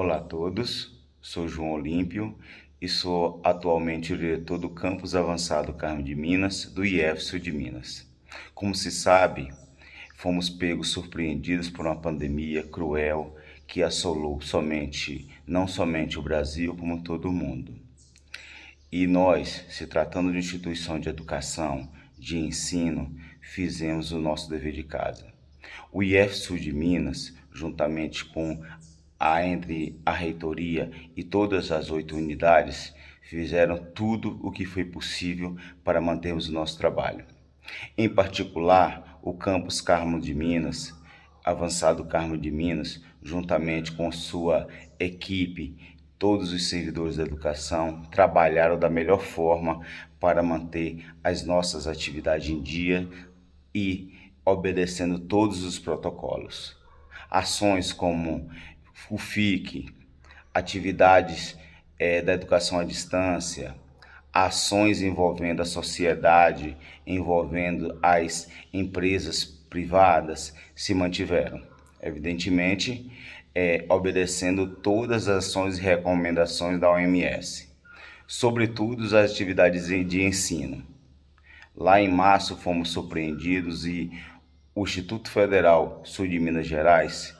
Olá a todos, sou João Olímpio e sou atualmente o diretor do Campus Avançado Carmo de Minas, do IEF de Minas. Como se sabe, fomos pegos surpreendidos por uma pandemia cruel que assolou somente, não somente o Brasil, como todo o mundo. E nós, se tratando de instituição de educação, de ensino, fizemos o nosso dever de casa. O IEF Sul de Minas, juntamente com a entre a reitoria e todas as oito unidades, fizeram tudo o que foi possível para mantermos o nosso trabalho. Em particular, o campus Carmo de Minas, avançado Carmo de Minas, juntamente com sua equipe, todos os servidores da educação trabalharam da melhor forma para manter as nossas atividades em dia e obedecendo todos os protocolos. Ações como o FIC, atividades é, da educação à distância, ações envolvendo a sociedade, envolvendo as empresas privadas, se mantiveram. Evidentemente, é, obedecendo todas as ações e recomendações da OMS, sobretudo as atividades de ensino. Lá em março fomos surpreendidos e o Instituto Federal Sul de Minas Gerais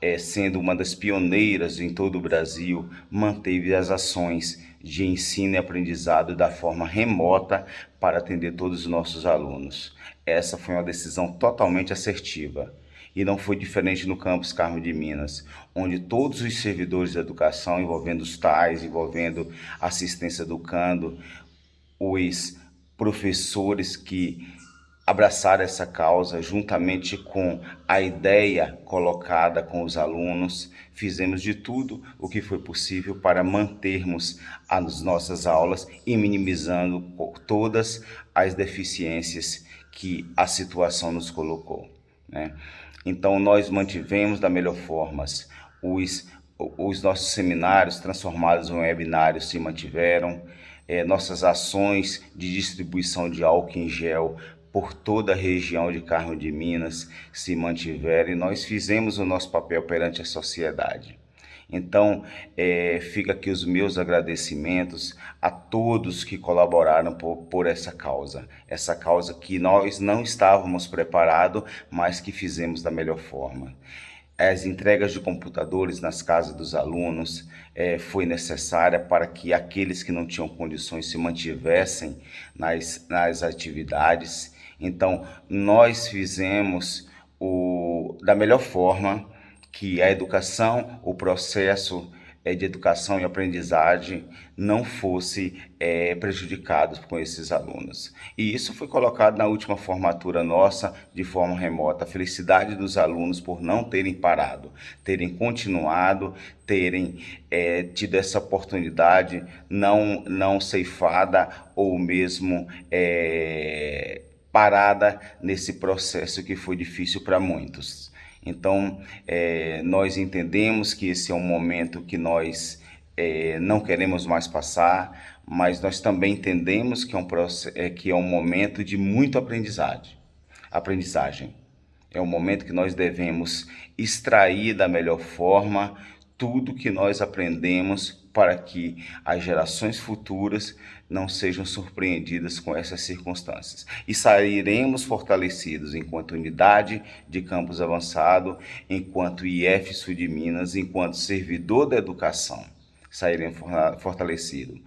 é, sendo uma das pioneiras em todo o Brasil, manteve as ações de ensino e aprendizado da forma remota para atender todos os nossos alunos. Essa foi uma decisão totalmente assertiva. E não foi diferente no campus Carmo de Minas, onde todos os servidores da educação, envolvendo os TAIs, envolvendo assistência educando, os professores que abraçar essa causa juntamente com a ideia colocada com os alunos. Fizemos de tudo o que foi possível para mantermos as nossas aulas e minimizando todas as deficiências que a situação nos colocou. Né? Então, nós mantivemos da melhor forma os, os nossos seminários transformados em webinários se mantiveram, é, nossas ações de distribuição de álcool em gel por toda a região de Carmo de Minas se mantiveram e nós fizemos o nosso papel perante a sociedade. Então, é, fica aqui os meus agradecimentos a todos que colaboraram por, por essa causa. Essa causa que nós não estávamos preparados, mas que fizemos da melhor forma as entregas de computadores nas casas dos alunos é, foi necessária para que aqueles que não tinham condições se mantivessem nas, nas atividades então, nós fizemos o, da melhor forma que a educação, o processo é, de educação e aprendizagem não fosse é, prejudicado com esses alunos. E isso foi colocado na última formatura nossa de forma remota. A felicidade dos alunos por não terem parado, terem continuado, terem é, tido essa oportunidade não, não ceifada ou mesmo é, parada nesse processo que foi difícil para muitos. Então, é, nós entendemos que esse é um momento que nós é, não queremos mais passar, mas nós também entendemos que é um, é, que é um momento de muito aprendizagem. aprendizagem. É um momento que nós devemos extrair da melhor forma tudo que nós aprendemos para que as gerações futuras não sejam surpreendidas com essas circunstâncias. E sairemos fortalecidos enquanto unidade de campus avançado, enquanto IF Sul de Minas, enquanto servidor da educação. Sairemos fortalecidos.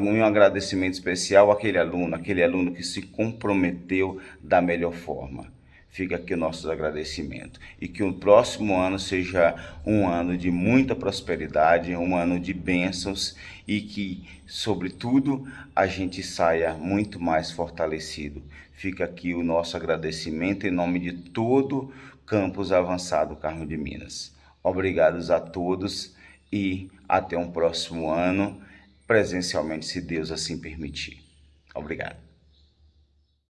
Um agradecimento especial àquele aluno, aquele aluno que se comprometeu da melhor forma fica aqui o nosso agradecimento. E que o próximo ano seja um ano de muita prosperidade, um ano de bênçãos e que, sobretudo, a gente saia muito mais fortalecido. Fica aqui o nosso agradecimento em nome de todo Campus Avançado Carmo de Minas. Obrigados a todos e até um próximo ano, presencialmente, se Deus assim permitir. Obrigado.